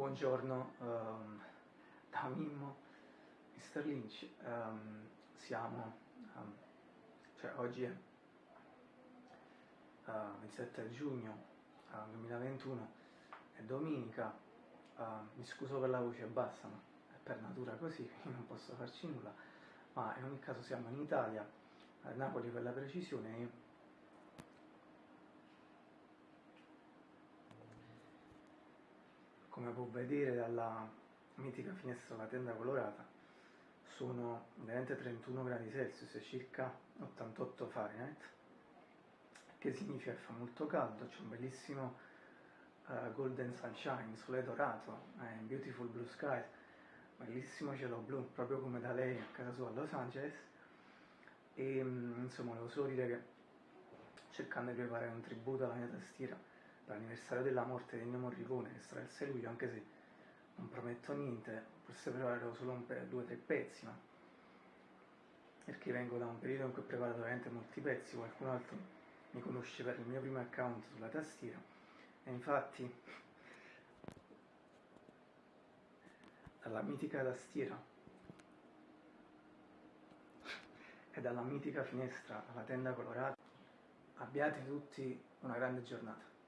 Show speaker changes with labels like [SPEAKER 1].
[SPEAKER 1] Buongiorno um, da Mimmo, Mr. Lynch, um, siamo, um, cioè oggi è uh, 27 giugno uh, 2021, è domenica, uh, mi scuso per la voce bassa, ma è per natura così, quindi non posso farci nulla, ma in ogni caso siamo in Italia, a Napoli per la precisione, come può vedere dalla mitica finestra della tenda colorata sono veramente 31 gradi Celsius e circa 88 Fahrenheit che significa che fa molto caldo, c'è un bellissimo uh, golden sunshine, sole dorato, eh, beautiful blue sky, bellissimo cielo blu, proprio come da lei a casa sua a Los Angeles. E mm, insomma volevo solo dire che cercando di preparare un tributo alla mia tastiera l'anniversario della morte di Ennio Morricone, che sarà il 6 luglio, anche se non prometto niente, forse preparerò solo pe- due o tre pezzi, ma perché vengo da un periodo in cui ho preparato veramente molti pezzi, qualcun altro mi conosce per il mio primo account sulla tastiera, e infatti dalla mitica tastiera e dalla mitica finestra alla tenda colorata abbiate tutti una grande giornata.